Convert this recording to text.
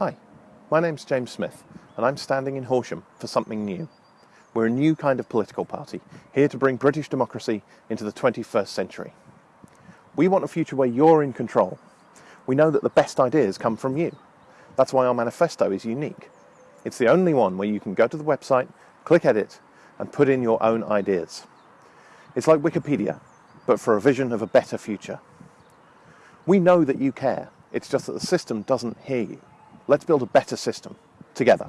Hi, my name's James Smith, and I'm standing in Horsham for something new. We're a new kind of political party, here to bring British democracy into the 21st century. We want a future where you're in control. We know that the best ideas come from you. That's why our manifesto is unique. It's the only one where you can go to the website, click edit, and put in your own ideas. It's like Wikipedia, but for a vision of a better future. We know that you care, it's just that the system doesn't hear you. Let's build a better system, together.